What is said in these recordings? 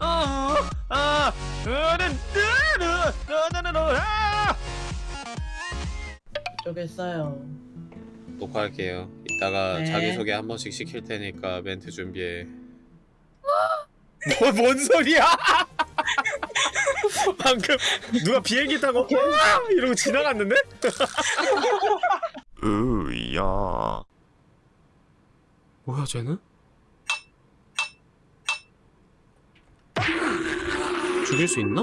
아, 아, 아, 쪽에 써요. 녹화할게요. 이따가 네. 자기소개 한 번씩 시킬 테니까 멘트 준비해. 뭐, 뭔 소리야? 방금 누가 비행기 타고 와! 이러고 지나갔는데? 으야 뭐야 쟤는? 죽일 수 있나?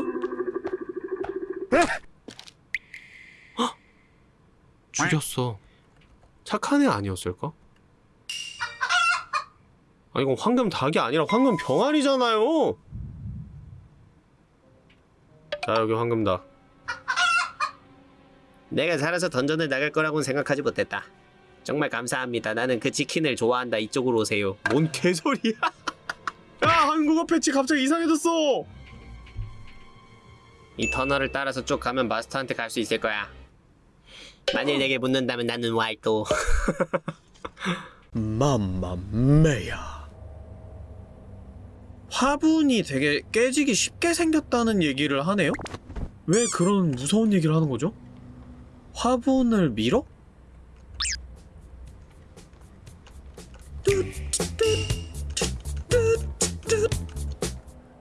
헉! 죽였어. 착한 애 아니었을까? 아 이건 황금 닭이 아니라 황금 병아리잖아요. 자 여기 황금 닭. 내가 살아서 던전을 나갈 거라고는 생각하지 못했다. 정말 감사합니다. 나는 그 치킨을 좋아한다. 이쪽으로 오세요. 뭔 개소리야? 야 한국어 패치 갑자기 이상해졌어 이 터널을 따라서 쭉 가면 마스터한테 갈 수 있을 거야 만일 내게 묻는다면 나는 와이또 맘마메야 화분이 되게 깨지기 쉽게 생겼다는 얘기를 하네요? 왜 그런 무서운 얘기를 하는 거죠? 화분을 밀어?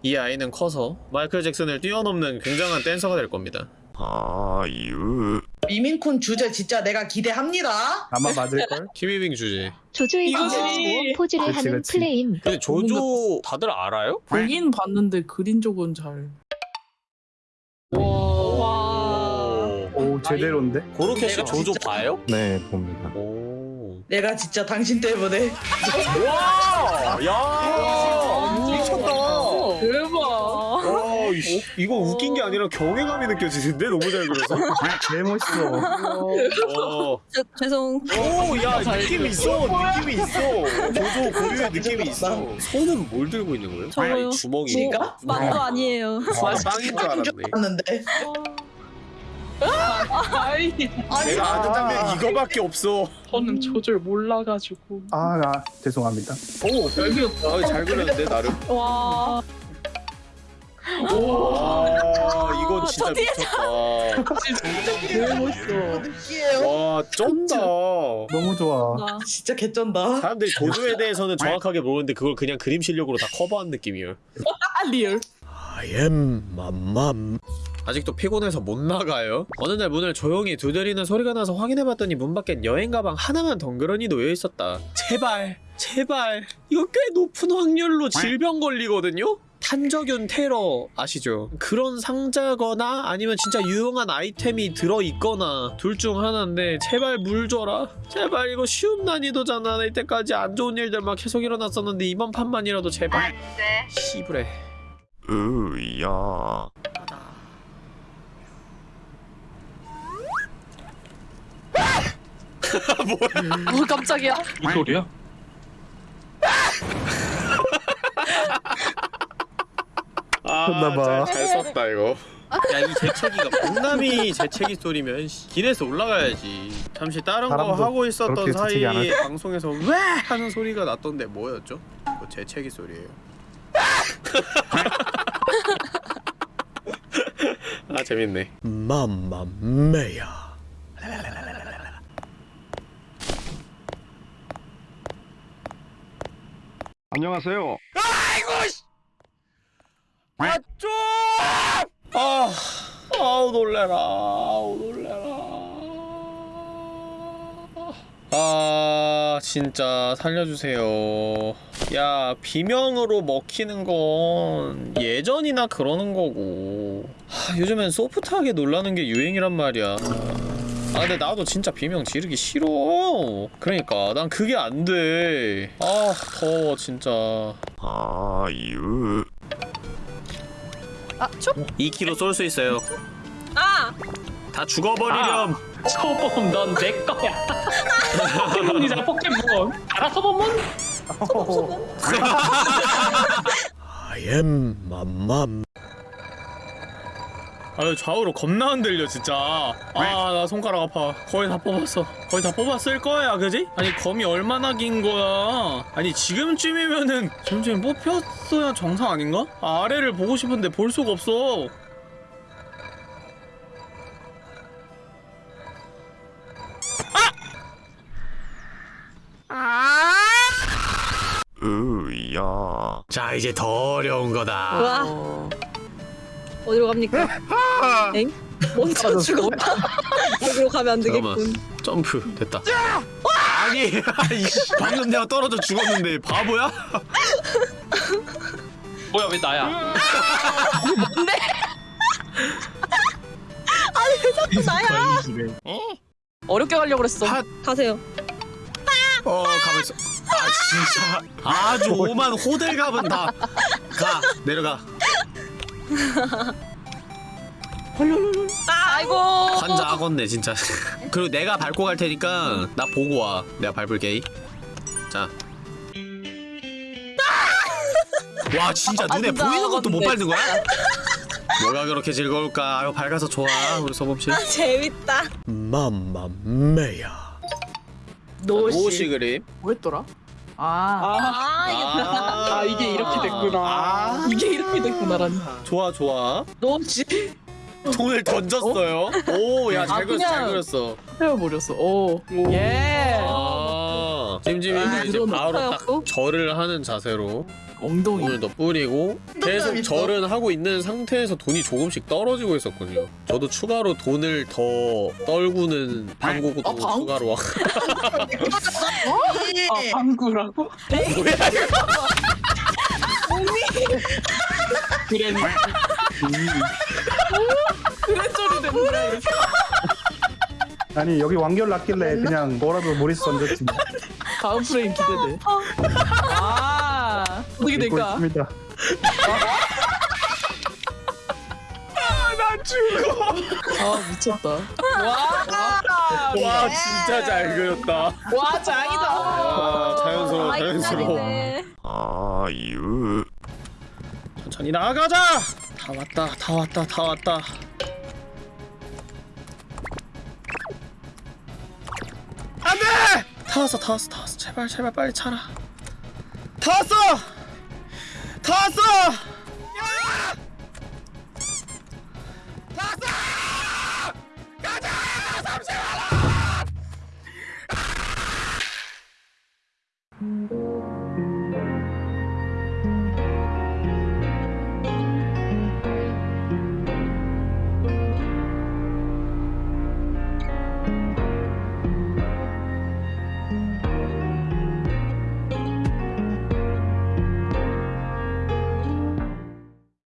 이 아이는 커서 마이클 잭슨을 뛰어넘는 굉장한 댄서가 될 겁니다. 아유. 미민쿤 주제 진짜 내가 기대합니다. 아마 맞을걸? 키미빙 주제. 조조의. 진짜 포즈를 그치, 하는 그치. 플레임 근데 조조 다들 알아요? 보긴 봤는데 그린 쪽은 잘. 와. 오 제대로인데? 고로케 씨 내가 조조 진짜- 봐요? 네 봅니다 오. 내가 진짜 당신 때문에 와! 야! 이거 웃긴 게 아니라 경외감이 느껴지는데 너무 잘 그려서. 개 멋있어 어. 저, 죄송. 오, 야, 느낌이 있어. 느낌이 있어. 조조 고유의 느낌이 있어. 손은 뭘 들고 있는 거예요? 저거요. 주먹이. 지가? 만도 아니에요. 아, 빵인 줄 알았네. 아이, 아니 내가 아는 장면 이거밖에 없어. 저는 조조를 몰라가지고. 아, 아 죄송합니다 오, 잘 그렸다. 아, 잘 그렸는데 나름. 와. 와, 이거 진짜 미쳤다. 진짜 개 멋있어. 느끼해요. 와, 쩐다. 너무 좋아 나. 진짜 개쩐다. 사람들이 조조에 대해서는 정확하게 모르는데 그걸 그냥 그림 실력으로 다 커버한 느낌이에요. 아, real. I am 맘맘 아직도 피곤해서 못 나가요? 어느 날 문을 조용히 두드리는 소리가 나서 확인해봤더니 문 밖엔 여행 가방 하나만 덩그러니 놓여 있었다. 제발, 제발. 이거 꽤 높은 확률로 질병 걸리거든요? 탄저균 테러 아시죠? 그런 상자거나 아니면 진짜 유용한 아이템이 들어있거나 둘 중 하나인데 제발 물 줘라 제발 이거 쉬운 난이도잖아 이때까지 안 좋은 일들 막 계속 일어났었는데 이번 판만이라도 제발 씨부레 으야 어, 깜짝이야. 이 소리야? 했나봐. 아, 잘, 잘 썼다 이거 야 이 재채기가 공남이 재채기 소리면 씨, 기내서 올라가야지 잠시 다른 거 하고 있었던 사이에 방송에서 왜 하는 소리가 났던데 뭐였죠? 뭐 재채기 소리예요 아 재밌네 맘마메야 안녕하세요. 맞죠? 아, 아우 놀래라, 놀래라. 아, 진짜 살려주세요. 야, 비명으로 먹히는 건 예전이나 그러는 거고. 하, 요즘엔 소프트하게 놀라는 게 유행이란 말이야. 아 근데 나도 진짜 비명 지르기 싫어 그러니까 난 그게 안돼 아 더워 진짜 아유 아, 촉. 2kg 쏠 수 있어요 아! 다 죽어버리렴 초범 넌 내 거야. 포켓몬이잖아 포켓몬. 알아서 보면 I am 맘맘 아유 좌우로 겁나 흔들려 진짜 아 나 손가락 아파 거의 다 뽑았어 거의 다 뽑았을 거야 그지? 아니 검이 얼마나 긴 거야 아니 지금쯤이면은 지금쯤 뽑혔어야 정상 아닌가? 아, 아래를 보고 싶은데 볼 수가 없어 자 이제 더 어려운 거다 와 어, 어디로 갑니까? 엥? 먼저 죽었다. 여기로 가면 안 되겠군. 잠깐만 점프 됐다 아니 방금 내가 떨어져 죽었는데 바보야? 뭐야 왜 나야? 나야. 어렵게 가려고 그랬어. 핫. 가세요. 어 가만 있어. 아 진짜. 아주 오만 호들갑은 다가 내려가. 아이고. 환자 악었네 진짜. 그리고 내가 밟고 갈 테니까 나 보고 와. 내가 밟을게. 자. 와 진짜 눈에 진짜 보이는 것도 못. 밟는 거야? 뭐가 그렇게 즐거울까? 아유 밝아서 좋아 우리 소범씨. 아, 재밌다. 맘마메야 노시. 노시 그림 뭐였더라? 아, 아, 이게 아, 이게 이렇게 됐구나. 아. 이게 이렇게 됐구나라니. 좋아 좋아 노시. 돈을 던졌어요 오 야 잘 아, 그렸어 잘 그냥- 그렸어 헤어버렸어. 오, 예. 아 찜찜이 아, 이제. 바로 딱? 절을 하는 자세로 엉덩이. 더 뿌리고 계속. 절은 하고 있는 상태에서 돈이 조금씩 떨어지고 있었군요. 저도 추가로 돈을 더 떨구는 방구도 아, 방- 추가로 와. 아, 방구라고? 그래니. 그래저리 됐네. 이렇게. 아니 여기 완결 났길래 그냥 뭐라도 머릿수 던졌지 뭐. 다음 프레임 기대돼. 아, 어떻게 될까? 있습니다. 아, 미쳤다. 와, 와 진짜 잘 그렸다. 와, 짱이다. 와 자연스러워 아이, 자연스러워. 짱이네. 아유. 천천히 나가자. 다 왔다 다 왔다 다 왔다. 안돼! 다 왔어 다 왔어 다 왔어 제발 제발 빨리 차라. 다 왔어! 다 왔어!